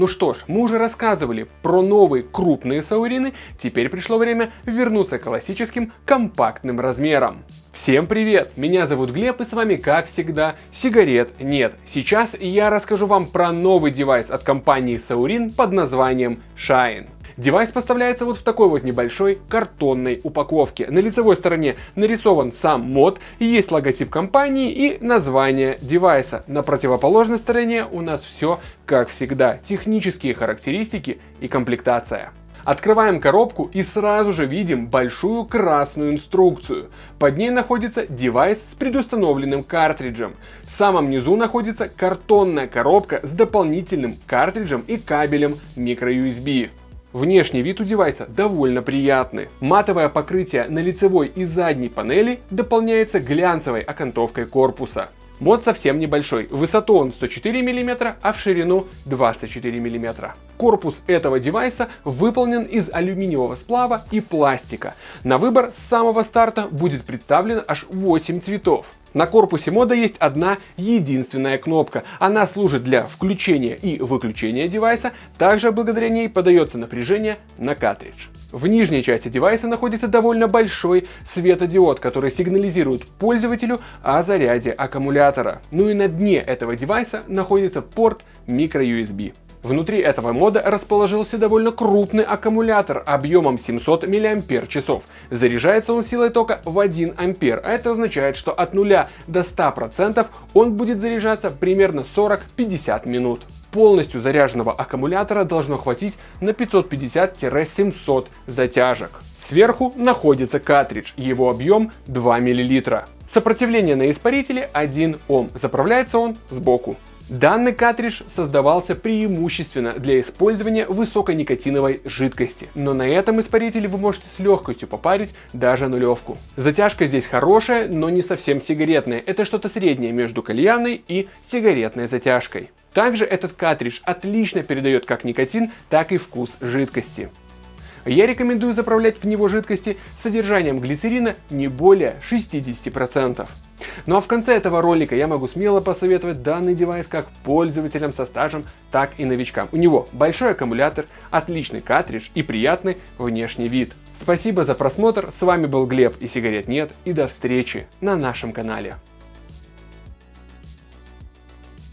Ну что ж, мы уже рассказывали про новые крупные Suorin ы, теперь пришло время вернуться к классическим компактным размерам. Всем привет! Меня зовут Глеб и с вами как всегда сигарет нет. Сейчас я расскажу вам про новый девайс от компании Suorin под названием Shine. Девайс поставляется вот в такой вот небольшой картонной упаковке. На лицевой стороне нарисован сам мод, есть логотип компании и название девайса. На противоположной стороне у нас все как всегда, технические характеристики и комплектация. Открываем коробку и сразу же видим большую красную инструкцию. Под ней находится девайс с предустановленным картриджем. В самом низу находится картонная коробка с дополнительным картриджем и кабелем microUSB. Внешний вид у девайса довольно приятный. Матовое покрытие на лицевой и задней панели дополняется глянцевой окантовкой корпуса. Мод совсем небольшой, в высоту он 104 мм, а в ширину 24 мм. Корпус этого девайса выполнен из алюминиевого сплава и пластика. На выбор с самого старта будет представлено аж 8 цветов. На корпусе мода есть одна единственная кнопка. Она служит для включения и выключения девайса, также благодаря ней подается напряжение на картридж. В нижней части девайса находится довольно большой светодиод, который сигнализирует пользователю о заряде аккумулятора. Ну и на дне этого девайса находится порт microUSB. Внутри этого мода расположился довольно крупный аккумулятор объемом 700 мАч. Заряжается он силой тока в 1 А, а это означает, что от 0 до 100% он будет заряжаться примерно 40-50 минут полностью заряженного аккумулятора должно хватить на 550-700 затяжек. Сверху находится картридж, его объем 2 мл. Сопротивление на испарителе 1 Ом, заправляется он сбоку. Данный картридж создавался преимущественно для использования высоконикотиновой жидкости, но на этом испарителе вы можете с легкостью попарить даже нулевку. Затяжка здесь хорошая, но не совсем сигаретная, это что-то среднее между кальянной и сигаретной затяжкой. Также этот картридж отлично передает как никотин, так и вкус жидкости. Я рекомендую заправлять в него жидкости с содержанием глицерина не более 60%. Ну а в конце этого ролика я могу смело посоветовать данный девайс как пользователям со стажем, так и новичкам. У него большой аккумулятор, отличный картридж и приятный внешний вид. Спасибо за просмотр, с вами был Глеб и сигарет нет и до встречи на нашем канале.